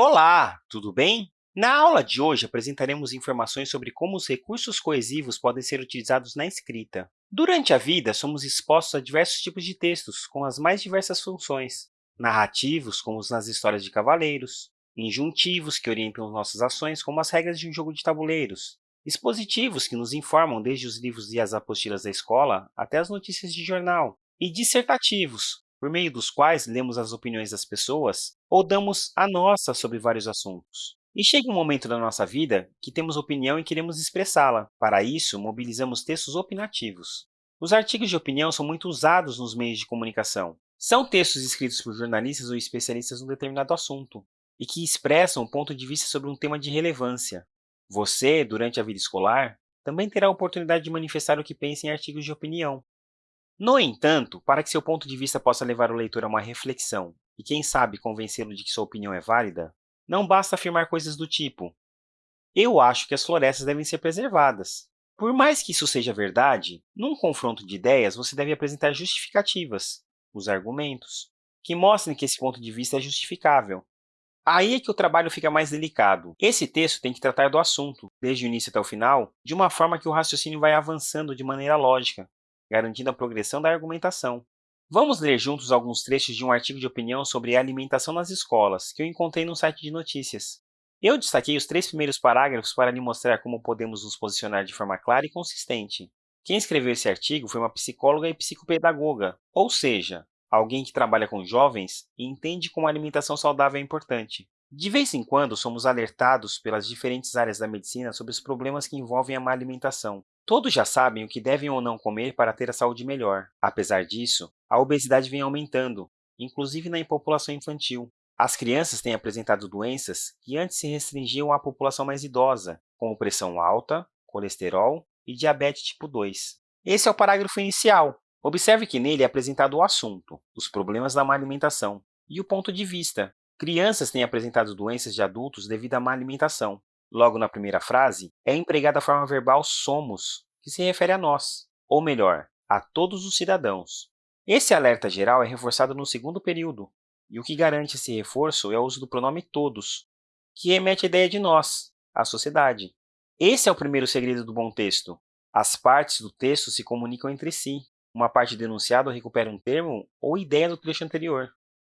Olá, tudo bem? Na aula de hoje, apresentaremos informações sobre como os recursos coesivos podem ser utilizados na escrita. Durante a vida, somos expostos a diversos tipos de textos, com as mais diversas funções. Narrativos, como nas histórias de cavaleiros. Injuntivos, que orientam nossas ações, como as regras de um jogo de tabuleiros. Expositivos, que nos informam desde os livros e as apostilas da escola até as notícias de jornal. E dissertativos, por meio dos quais lemos as opiniões das pessoas ou damos a nossa sobre vários assuntos. E chega um momento da nossa vida que temos opinião e queremos expressá-la. Para isso, mobilizamos textos opinativos. Os artigos de opinião são muito usados nos meios de comunicação. São textos escritos por jornalistas ou especialistas em um determinado assunto e que expressam um ponto de vista sobre um tema de relevância. Você, durante a vida escolar, também terá a oportunidade de manifestar o que pensa em artigos de opinião. No entanto, para que seu ponto de vista possa levar o leitor a uma reflexão e, quem sabe, convencê-lo de que sua opinião é válida, não basta afirmar coisas do tipo eu acho que as florestas devem ser preservadas. Por mais que isso seja verdade, num confronto de ideias, você deve apresentar justificativas, os argumentos, que mostrem que esse ponto de vista é justificável. Aí é que o trabalho fica mais delicado. Esse texto tem que tratar do assunto, desde o início até o final, de uma forma que o raciocínio vai avançando de maneira lógica, garantindo a progressão da argumentação. Vamos ler juntos alguns trechos de um artigo de opinião sobre alimentação nas escolas, que eu encontrei no site de notícias. Eu destaquei os três primeiros parágrafos para lhe mostrar como podemos nos posicionar de forma clara e consistente. Quem escreveu esse artigo foi uma psicóloga e psicopedagoga, ou seja, alguém que trabalha com jovens e entende como a alimentação saudável é importante. De vez em quando, somos alertados pelas diferentes áreas da medicina sobre os problemas que envolvem a má alimentação, Todos já sabem o que devem ou não comer para ter a saúde melhor. Apesar disso, a obesidade vem aumentando, inclusive na população infantil. As crianças têm apresentado doenças que antes se restringiam à população mais idosa, como pressão alta, colesterol e diabetes tipo 2. Esse é o parágrafo inicial. Observe que nele é apresentado o assunto, os problemas da má alimentação, e o ponto de vista. Crianças têm apresentado doenças de adultos devido à má alimentação. Logo na primeira frase, é empregada a forma verbal somos, que se refere a nós, ou melhor, a todos os cidadãos. Esse alerta geral é reforçado no segundo período, e o que garante esse reforço é o uso do pronome todos, que remete à ideia de nós, a sociedade. Esse é o primeiro segredo do bom texto. As partes do texto se comunicam entre si. Uma parte denunciada recupera um termo ou ideia do trecho anterior.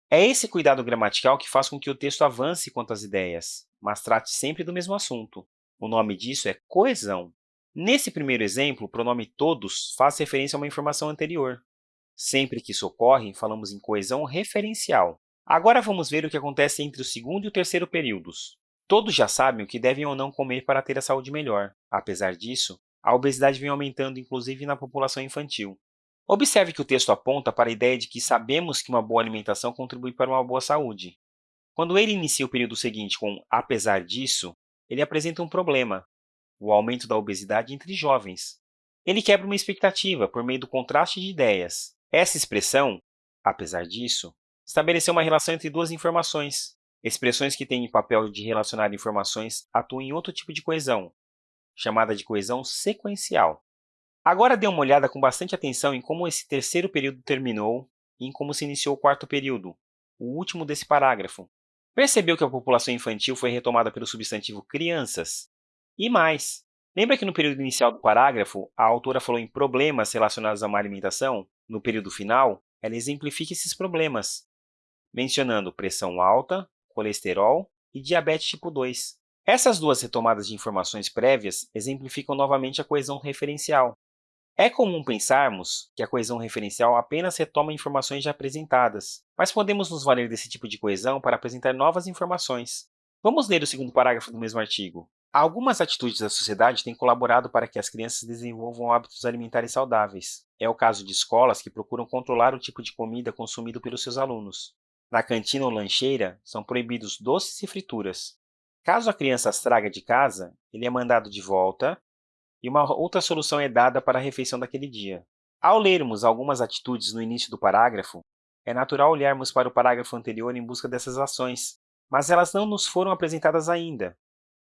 É esse cuidado gramatical que faz com que o texto avance quanto às ideias, mas trate sempre do mesmo assunto. O nome disso é coesão. Nesse primeiro exemplo, o pronome todos faz referência a uma informação anterior. Sempre que isso ocorre, falamos em coesão referencial. Agora vamos ver o que acontece entre o segundo e o terceiro períodos. Todos já sabem o que devem ou não comer para ter a saúde melhor. Apesar disso, a obesidade vem aumentando, inclusive na população infantil. Observe que o texto aponta para a ideia de que sabemos que uma boa alimentação contribui para uma boa saúde. Quando ele inicia o período seguinte com apesar disso, ele apresenta um problema, o aumento da obesidade entre jovens. Ele quebra uma expectativa por meio do contraste de ideias. Essa expressão, apesar disso, estabeleceu uma relação entre duas informações. Expressões que têm o papel de relacionar informações atuam em outro tipo de coesão, chamada de coesão sequencial. Agora dê uma olhada com bastante atenção em como esse terceiro período terminou e em como se iniciou o quarto período, o último desse parágrafo. Percebeu que a população infantil foi retomada pelo substantivo crianças? E mais, lembra que no período inicial do parágrafo, a autora falou em problemas relacionados à má alimentação? No período final, ela exemplifica esses problemas, mencionando pressão alta, colesterol e diabetes tipo 2. Essas duas retomadas de informações prévias exemplificam novamente a coesão referencial, é comum pensarmos que a coesão referencial apenas retoma informações já apresentadas, mas podemos nos valer desse tipo de coesão para apresentar novas informações. Vamos ler o segundo parágrafo do mesmo artigo. Algumas atitudes da sociedade têm colaborado para que as crianças desenvolvam hábitos alimentares saudáveis. É o caso de escolas que procuram controlar o tipo de comida consumido pelos seus alunos. Na cantina ou lancheira, são proibidos doces e frituras. Caso a criança as traga de casa, ele é mandado de volta e uma outra solução é dada para a refeição daquele dia. Ao lermos algumas atitudes no início do parágrafo, é natural olharmos para o parágrafo anterior em busca dessas ações, mas elas não nos foram apresentadas ainda.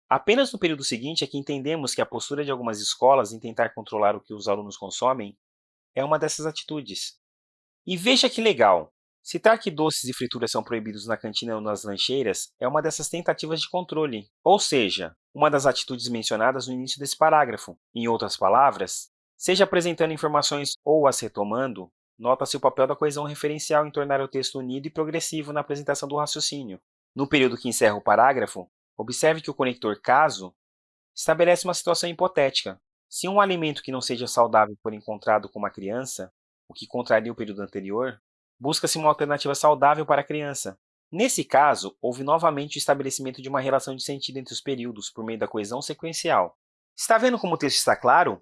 Apenas no período seguinte é que entendemos que a postura de algumas escolas em tentar controlar o que os alunos consomem é uma dessas atitudes. E veja que legal! Citar que doces e frituras são proibidos na cantina ou nas lancheiras é uma dessas tentativas de controle, ou seja, uma das atitudes mencionadas no início desse parágrafo. Em outras palavras, seja apresentando informações ou as retomando, nota-se o papel da coesão referencial em tornar o texto unido e progressivo na apresentação do raciocínio. No período que encerra o parágrafo, observe que o conector caso estabelece uma situação hipotética. Se um alimento que não seja saudável for encontrado com uma criança, o que contraria o período anterior, busca-se uma alternativa saudável para a criança. Nesse caso, houve novamente o estabelecimento de uma relação de sentido entre os períodos por meio da coesão sequencial. Está vendo como o texto está claro?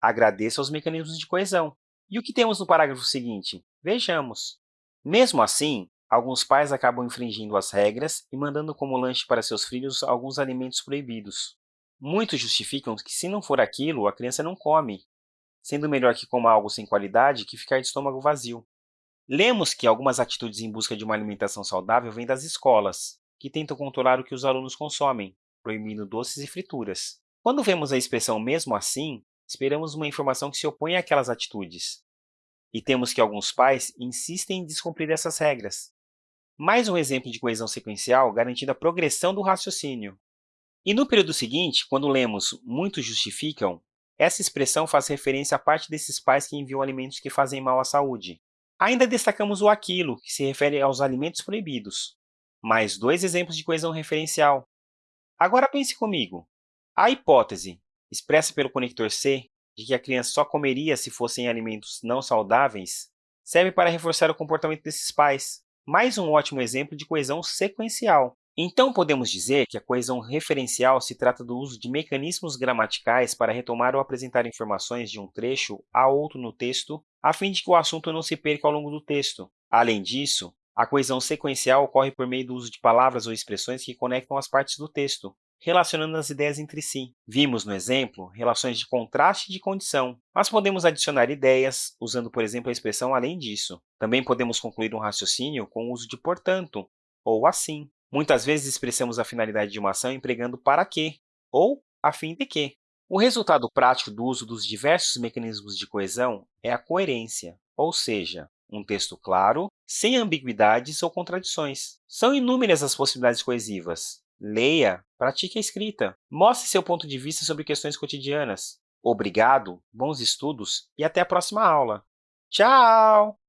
Agradeça aos mecanismos de coesão. E o que temos no parágrafo seguinte? Vejamos. Mesmo assim, alguns pais acabam infringindo as regras e mandando como lanche para seus filhos alguns alimentos proibidos. Muitos justificam que, se não for aquilo, a criança não come, sendo melhor que coma algo sem qualidade que ficar de estômago vazio. Lemos que algumas atitudes em busca de uma alimentação saudável vêm das escolas, que tentam controlar o que os alunos consomem, proibindo doces e frituras. Quando vemos a expressão mesmo assim, esperamos uma informação que se opõe àquelas atitudes. E temos que alguns pais insistem em descumprir essas regras. Mais um exemplo de coesão sequencial garantindo a progressão do raciocínio. E no período seguinte, quando lemos muitos justificam, essa expressão faz referência à parte desses pais que enviam alimentos que fazem mal à saúde. Ainda destacamos o aquilo, que se refere aos alimentos proibidos. Mais dois exemplos de coesão referencial. Agora pense comigo. A hipótese, expressa pelo conector C, de que a criança só comeria se fossem alimentos não saudáveis, serve para reforçar o comportamento desses pais. Mais um ótimo exemplo de coesão sequencial. Então, podemos dizer que a coesão referencial se trata do uso de mecanismos gramaticais para retomar ou apresentar informações de um trecho a outro no texto, a fim de que o assunto não se perca ao longo do texto. Além disso, a coesão sequencial ocorre por meio do uso de palavras ou expressões que conectam as partes do texto, relacionando as ideias entre si. Vimos, no exemplo, relações de contraste e de condição, mas podemos adicionar ideias, usando, por exemplo, a expressão além disso. Também podemos concluir um raciocínio com o uso de portanto, ou assim. Muitas vezes expressamos a finalidade de uma ação empregando para que ou a fim de que. O resultado prático do uso dos diversos mecanismos de coesão é a coerência, ou seja, um texto claro, sem ambiguidades ou contradições. São inúmeras as possibilidades coesivas. Leia, pratique a escrita, mostre seu ponto de vista sobre questões cotidianas. Obrigado, bons estudos e até a próxima aula. Tchau!